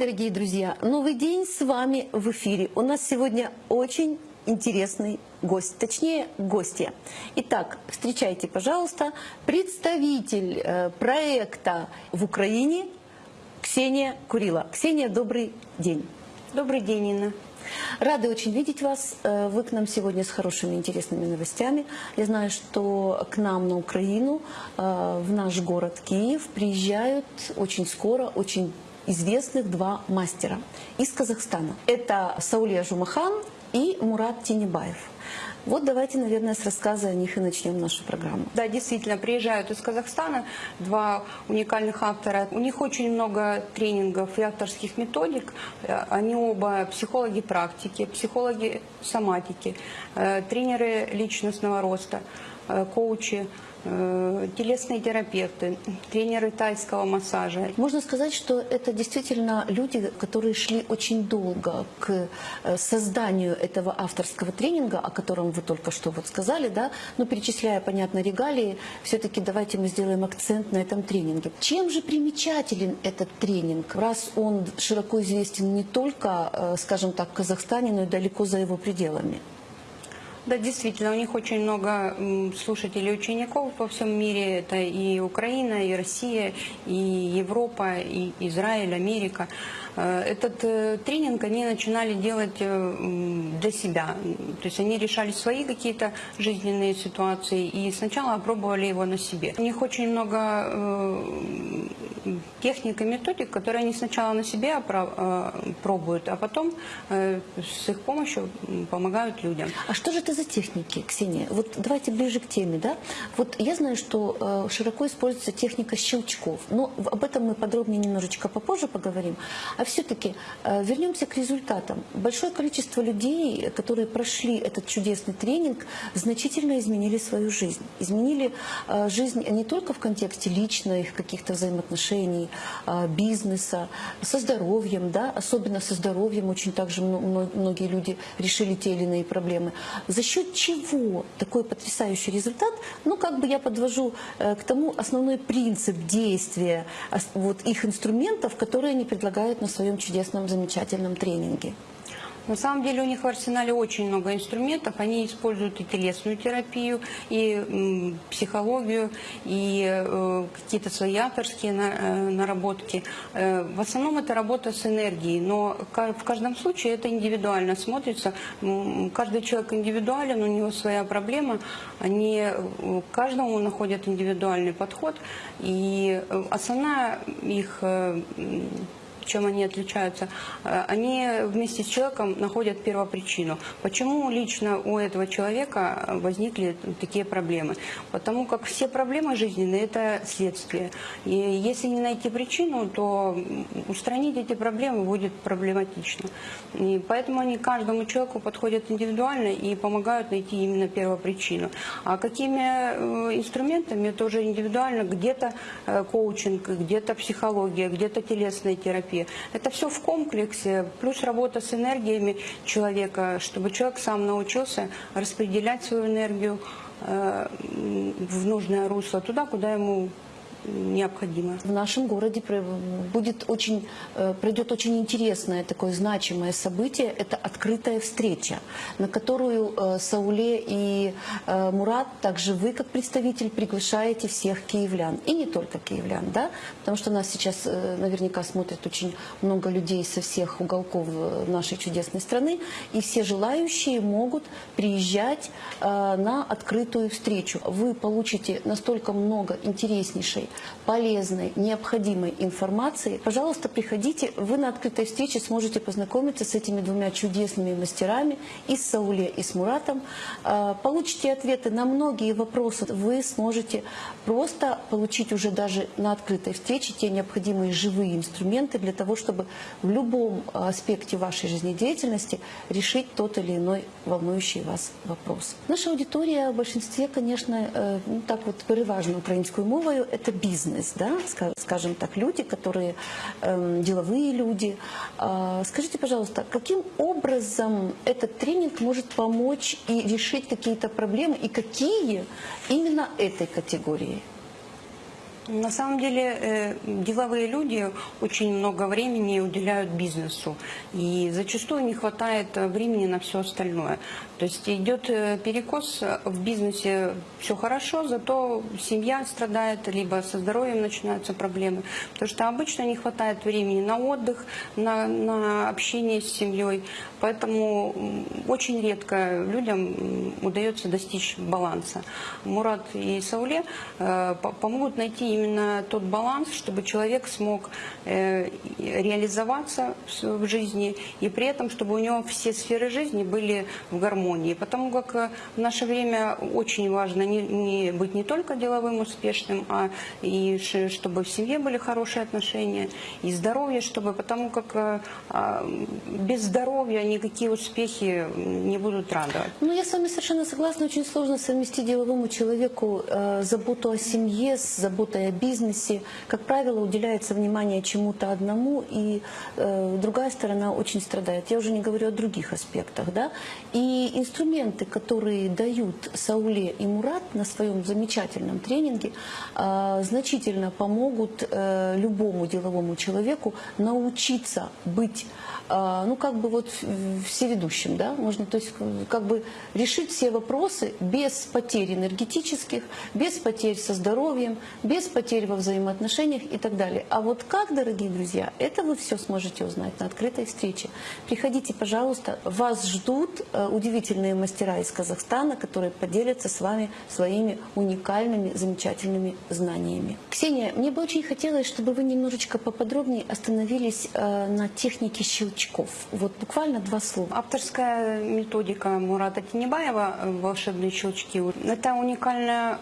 дорогие друзья! Новый день с вами в эфире. У нас сегодня очень интересный гость, точнее гостья. Итак, встречайте, пожалуйста, представитель э, проекта в Украине Ксения Курила. Ксения, добрый день. Добрый день, Инна. Рады очень видеть вас. Э, Вы к нам сегодня с хорошими интересными новостями. Я знаю, что к нам на Украину, э, в наш город Киев, приезжают очень скоро, очень известных два мастера из Казахстана. Это Саулия Жумахан и Мурат Тинебаев. Вот давайте, наверное, с рассказа о них и начнем нашу программу. Да, действительно, приезжают из Казахстана два уникальных автора. У них очень много тренингов и авторских методик. Э, Они оба психологи практики, психологи соматики, э, тренеры личностного роста, коучи, э, телесные терапевты, тренеры тайского массажа. Можно сказать, что это действительно люди, которые шли очень долго к э, созданию этого авторского тренинга, о котором вы только что вот сказали, да, но перечисляя, понятно, регалии, все-таки давайте мы сделаем акцент на этом тренинге. Чем же примечателен этот тренинг, раз он широко известен не только, э, скажем так, в Казахстане, но и далеко за его пределами? Да, действительно, у них очень много слушателей учеников по всем мире. Это и Украина, и Россия, и Европа, и Израиль, Америка. Э, Этот э, тренинг они начинали делать э, для себя. То есть они решали свои какие-то жизненные ситуации и сначала опробовали его на себе. У них очень много техник и методик, которые они сначала на себе пробуют, а потом с их помощью помогают людям. А что же это за техники, Ксения? Вот давайте ближе к теме, да? Вот я знаю, что э, широко используется техника щелчков, но об этом мы подробнее немножечко попозже поговорим. А все-таки э, вернемся к результатам. Большое количество людей, которые прошли этот чудесный тренинг, значительно изменили свою жизнь. Изменили э, жизнь не только в контексте личных каких-то взаимоотношений, бизнеса, со здоровьем, да, особенно со здоровьем очень также мно- мно- многие люди решили те или иные проблемы. За счет чего такой потрясающий результат? Ну, как бы я подвожу э, к тому основной принцип действия вот их инструментов, которые они предлагают на своем чудесном, замечательном тренинге. На самом деле у них в арсенале очень много инструментов. Они используют и телесную терапию, и психологию, и э, какие-то свои авторские э, наработки. Э, в основном это работа с энергией, но в каждом случае это индивидуально смотрится. Каждый человек индивидуален, у него своя проблема. Они каждому находят индивидуальный подход. И основная их чем они отличаются, э, они вместе с человеком находят первопричину. Почему лично у этого человека возникли такие проблемы? Потому как все проблемы жизненные – это следствие. И если не найти причину, то устранить эти проблемы будет проблематично. И поэтому они каждому человеку подходят индивидуально и помогают найти именно первопричину. А какими э, инструментами, это уже индивидуально, где-то э, коучинг, где-то психология, где-то телесная терапия. Это все в комплексе, плюс работа с энергиями человека, чтобы человек сам научился распределять свою энергию э, в нужное русло, туда, куда ему необходимо. В нашем городе будет очень, э, пройдет очень интересное такое значимое событие. Это открытая встреча, на которую э, Сауле и э, Мурат, также вы как представитель, приглашаете всех киевлян. И не только киевлян, да? Потому что нас сейчас наверняка смотрят очень много людей со всех уголков нашей чудесной страны. И все желающие могут приезжать на открытую встречу. Вы получите настолько много интереснейшей полезной, необходимой информации, пожалуйста, приходите. Вы на открытой встрече сможете познакомиться с этими двумя чудесными мастерами, и с Сауле, и с Муратом. А, Получите ответы на многие вопросы. Вы сможете просто получить уже даже на открытой встрече те необходимые живые инструменты для того, чтобы в любом аспекте вашей жизнедеятельности решить тот или иной волнующий вас вопрос. Наша аудитория в большинстве, конечно, э, ну, так вот переважно українською мовою, это бизнес, да, ска- скажем так, люди, которые эм, деловые люди. А, Скажите, пожалуйста, каким образом этот тренинг может помочь и решить какие-то проблемы, и какие именно этой категории? На самом деле э, деловые люди очень много времени уделяют бизнесу, и зачастую не хватает э, времени на все остальное. То есть идет э, перекос в бизнесе, все хорошо, зато семья страдает, либо со здоровьем начинаются проблемы, потому что обычно не хватает времени на отдых, на, на общение с семьей, поэтому очень редко людям удается достичь баланса. Мурат и Сауле по- помогут найти именно тот баланс, чтобы человек смог э, реализоваться в жизни, и при этом, чтобы у него все сферы жизни были в гармонии. Потому как э, в наше время очень важно не, не быть не только деловым успешным, а и чтобы в семье были хорошие отношения, и здоровье, чтобы, потому как э, а, без здоровья никакие успехи не будут радовать. Ну, я с вами совершенно согласна. Очень сложно совместить деловому человеку заботу о семье с заботой о бизнесе. Как правило, уделяется внимание чему-то одному, и э, другая сторона очень страдает. Я уже не говорю о других аспектах. Да? И инструменты, которые дают Сауле и Мурат на своем замечательном тренинге, э, значительно помогут э, любому деловому человеку научиться быть а, ну, как бы вот всеведущим, да, можно, то есть э, как бы решить все вопросы без потерь энергетических, без потерь со здоровьем, без потерь во взаимоотношениях и так далее. А вот как, дорогие друзья, это вы все сможете узнать на открытой встрече. Приходите, пожалуйста, вас ждут э, удивительные мастера из Казахстана, которые поделятся с вами своими уникальными, замечательными знаниями. Ксения, мне бы очень хотелось, чтобы вы немножечко поподробнее остановились э, на технике щелчков. Вот буквально два слова. Авторская методика Мурата Тинебаева э, «Волшебные щелчки» – это уникальная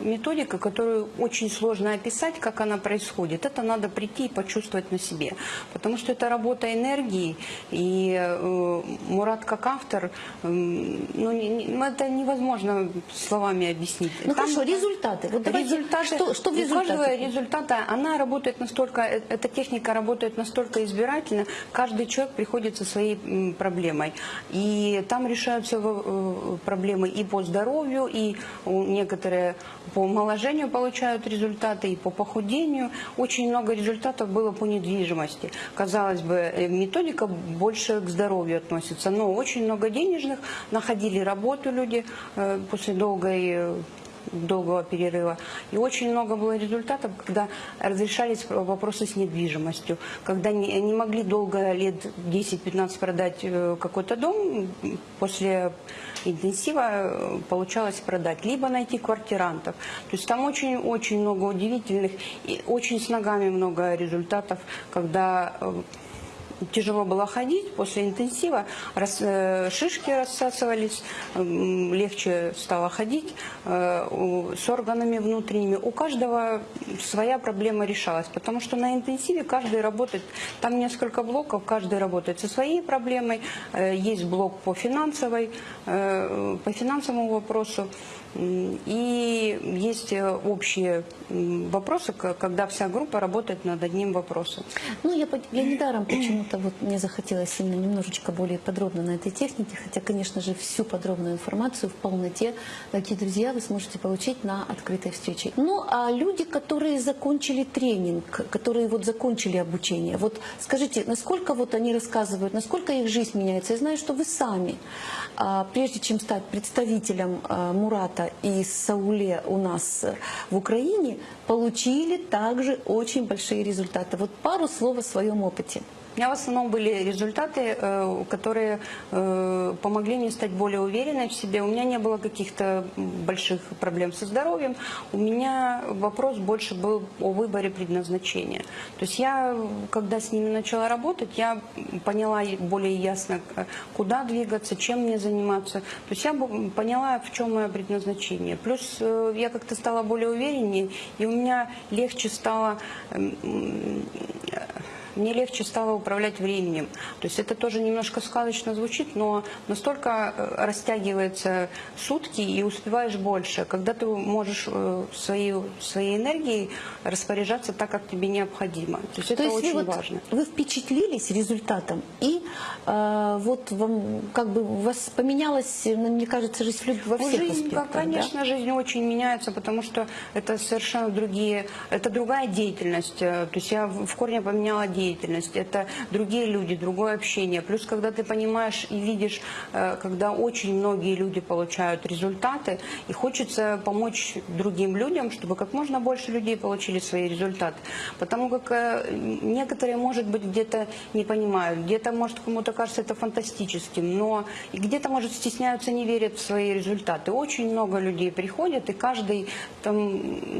методика, которую очень сложно описать, как она происходит. Это надо прийти и почувствовать на себе, потому что это работа энергии, и э, Мурат как автор, м, ну, не- ну, это невозможно словами объяснить. Ну Там- хорошо, результаты. Вот Результаты, что, что в у каждого результате? результата, она работает настолько, э, эта техника работает настолько избирательно, каждый человек приходит со своей проблемой. И там решаются э, проблемы и по здоровью, и некоторые по омоложению получают результаты, и по похудению. Очень много результатов было по недвижимости. Казалось бы, э, методика больше к здоровью относится, но очень много денежных, находили работу люди э, после долгой э, долгого перерыва. И очень много было результатов, когда разрешались вопросы с недвижимостью, когда не, не могли долго, лет 10-15 продать э, какой-то дом, после интенсива э, получалось продать, либо найти квартирантов. То есть там очень-очень много удивительных и очень с ногами много результатов, когда э, Тяжело было ходить после интенсива, рас- э, шишки рассасывались, легче стало ходить э, с органами внутренними. У каждого своя проблема решалась, потому что на интенсиве каждый работает, там несколько блоков, каждый работает со своей проблемой. Э, Есть блок по финансовой, э, по финансовому вопросу. И есть э, общие вопросы, когда вся группа работает над одним вопросом. Ну, я, я недаром почему-то вот мне захотелось именно немножечко более подробно на этой технике, хотя, конечно же, всю подробную информацию в полноте, дорогие друзья, вы сможете получить на открытой встрече. Ну, а люди, которые закончили тренинг, которые вот закончили обучение, вот скажите, насколько вот они рассказывают, насколько их жизнь меняется? Я знаю, что вы сами, а, прежде чем стать представителем а, Мурата и Сауле у нас э, в Украине, получили также очень большие результаты. Вот пару слов о своем опыте. У меня в основном были результаты, э, которые э, помогли мне стать более уверенной в себе. У меня не было каких-то больших проблем со здоровьем. У меня вопрос больше был о выборе предназначения. То есть я, когда с ними начала работать, я поняла более ясно, э, куда двигаться, чем мне заниматься. То есть я поняла, в чем мое предназначение. Плюс я как-то стала более увереннее, и у меня легче стало мне легче стало управлять временем. То есть это тоже немножко сказочно звучит, но настолько э, растягиваются сутки и успеваешь больше, когда ты можешь э, своей, своей энергией распоряжаться так, как тебе необходимо. То есть это То есть очень вот, важно. вы впечатлились результатом, и э, вот вам как бы у вас поменялась, ну, мне кажется, жизнь во Ну, всех жизнь, аспектах, как, да? конечно, жизнь очень меняется, потому что это совершенно другие, это другая деятельность. Э, То есть я в в корне поменяла деятельность. Это другие люди, другое общение. Плюс, когда ты понимаешь и видишь, э, когда очень многие люди получают результаты, и хочется помочь другим людям, чтобы как можно больше людей получили свои результаты. Потому как э, некоторые, может быть, где-то не понимают, где-то, может, кому-то кажется это фантастическим, но где-то, может, стесняются, не верят в свои результаты. Очень много людей приходят, и каждый там,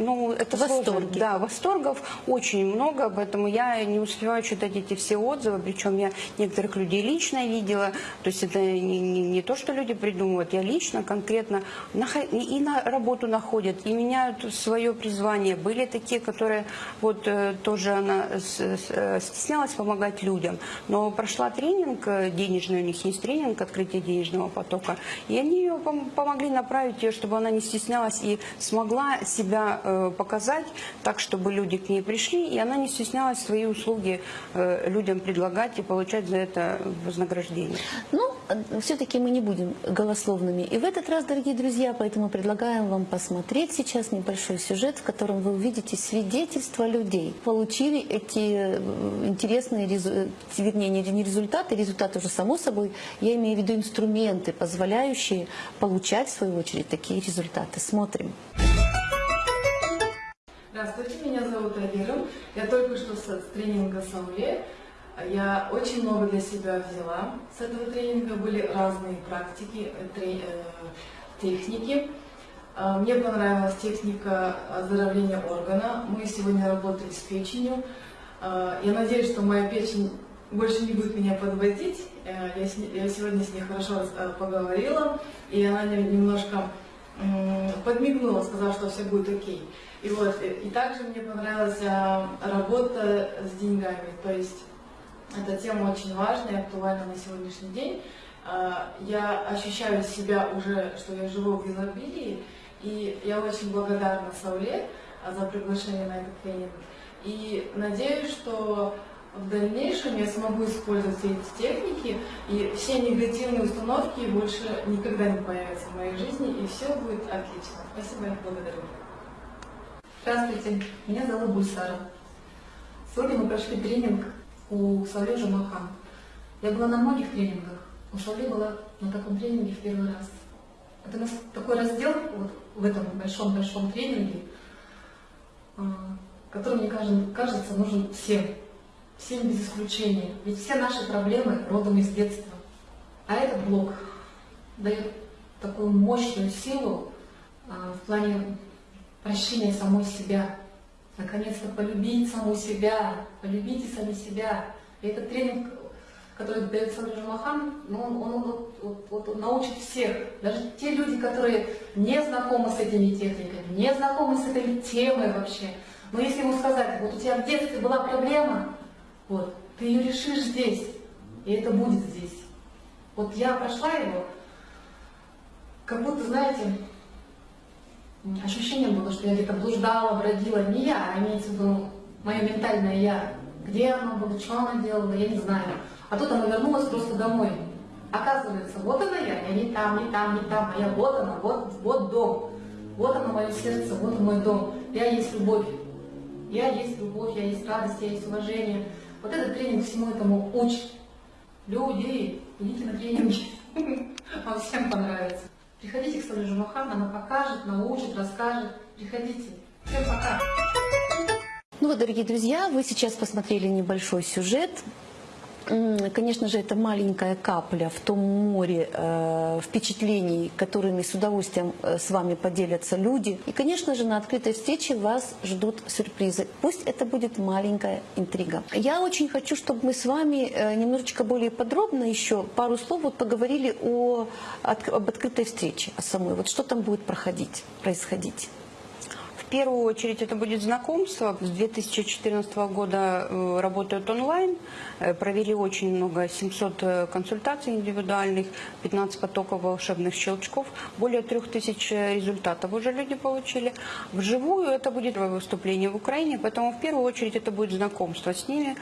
ну, это В сложно. Да, восторгов очень много, поэтому я не успеваю читать эти все отзывы, причем я некоторых людей лично видела, то есть это не, не- не то, что люди придумывают, я лично, конкретно и на работу находят, и меняют свое призвание. Были такие, которые вот э, тоже она э, стеснялась помогать людям, но прошла тренинг э, денежный, у них есть тренинг открытия денежного потока, и они ее пом- помогли направить ее, чтобы она не стеснялась и смогла себя показать так, чтобы люди к ней пришли, и она не стеснялась свои услуги э, людям предлагать и получать за это вознаграждение. Ну, все-таки мы не будем голословными. И в этот раз, дорогие друзья, поэтому предлагаем вам посмотреть сейчас небольшой сюжет, в котором вы увидите свидетельства людей. Получили эти э, интересные, вернее, не не результаты, результаты уже само собой, я имею в виду инструменты, позволяющие получать, в свою очередь, такие результаты. Смотрим. Здравствуйте, меня зовут Айгерым. Я только что с тренинга Сауле. Я очень много для себя взяла. С этого тренинга были разные практики, э, э, техники. А, Мне понравилась техника оздоровления органа. Мы сегодня работали с печенью. А, Я надеюсь, что моя печень больше не будет меня подводить. Э, Я, сегодня с ней хорошо поговорила, и она немножко подмигнула, сказала, что все будет окей. И вот, э, и также мне понравилась а, работа с деньгами, то есть эта тема очень важная и актуальна на сегодняшний день. А, Я ощущаю себя уже, что я живу в изобилии, и я очень благодарна Сауле а, за приглашение на этот тренинг. И надеюсь, что в дальнейшем я смогу использовать все эти техники, и все негативные установки больше никогда не появятся в моей жизни, и все будет отлично. Спасибо и благодарю. Здравствуйте, меня зовут Гульсара. Сегодня мы прошли тренинг у Савле Жамахан. Я была на многих тренингах, у Савле была на таком тренинге в первый раз. Это у нас такой раздел вот в этом большом-большом тренинге, а, который, мне кажется, нужен всем, всем без исключения. Ведь все наши проблемы родом из детства. А этот блок дает такую мощную силу а, в плане прощения самой себя. Наконец-то полюбить саму себя, полюбите сами себя. И этот тренинг, который дает Сандра Жамахан, ну, он, он вот- вот он научит всех, даже те люди, которые не знакомы с этими техниками, не знакомы с этой темой вообще. Но если ему сказать, вот у тебя в детстве была проблема, вот, ты ее решишь здесь, и это будет здесь. Вот я прошла его, как будто, знаете, ощущение было, что я где-то блуждала, бродила. Не я, а имеется в виду мое ментальное я. Где оно было, что оно делала, я не знаю. А тут оно вернулось просто домой. Оказывается, вот она я, я не там, не там, не там, а я вот она, вот, вот дом. Вот оно мое сердце, вот мой дом. Я есть любовь. Я есть любовь, я есть радость, я есть уважение. Вот этот тренинг всему этому учит. Люди, идите на тренинги. Вам всем понравится. Приходите к Соле Жумахан, она покажет, научит, расскажет. Приходите. Всем пока. Ну вот, дорогие друзья, вы сейчас посмотрели небольшой сюжет. Конечно же, это маленькая капля в том море э, впечатлений, которыми с удовольствием э, с вами поделятся люди. И, конечно же, на открытой встрече вас ждут сюрпризы. Пусть это будет маленькая интрига. Я очень хочу, чтобы мы с вами э, немножечко более подробно еще пару слов вот поговорили о, об открытой встрече, о самой. Вот что там будет проходить, происходить. Первую очередь это будет знакомство. С 2014 года э, работают онлайн. Э, Провели очень много, 700 э, консультаций индивидуальных, 15 потоков волшебных щелчков. Более 3000 результатов уже люди получили. Вживую это будет выступление в Украине, поэтому в первую очередь это будет знакомство с ними.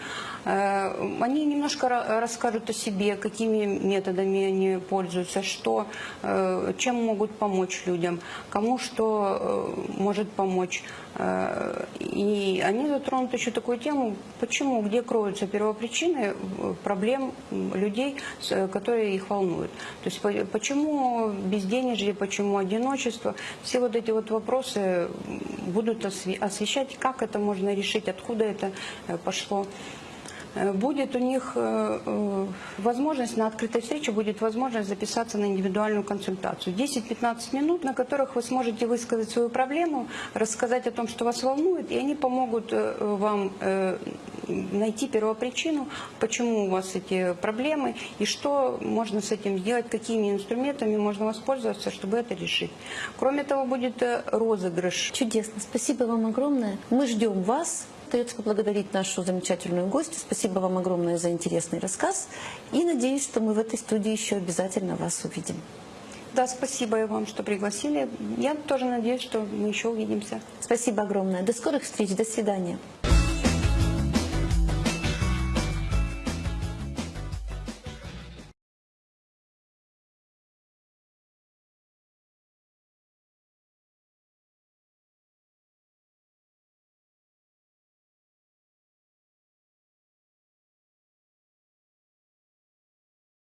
Они немножко ра- расскажут о себе, какими методами они пользуются, что, чем могут помочь людям, кому что может помочь. Э, И они затронут еще такую тему, почему, где кроются первопричины э, проблем людей, э, которые их волнуют. То есть по- почему безденежье, почему одиночество, все вот эти вот вопросы будут осве- освещать, как это можно решить, откуда это пошло. Э, Будет у них э, э, возможность, на открытой встрече будет возможность записаться на индивидуальную консультацию. 10-15 минут, на которых вы сможете высказать свою проблему, рассказать о том, что вас волнует, и они помогут вам найти первопричину, почему у вас эти проблемы, и что можно с этим сделать, какими инструментами можно воспользоваться, чтобы это решить. Кроме того, будет розыгрыш Чудесно. Спасибо вам огромное. Мы ждем вас. Остается поблагодарить нашу замечательную гостью. Спасибо вам огромное за интересный рассказ. И надеюсь, что мы в этой студии еще обязательно вас увидим. Да, спасибо вам, что пригласили. Я тоже надеюсь, что мы еще увидимся. Спасибо огромное. До скорых встреч. До свидания.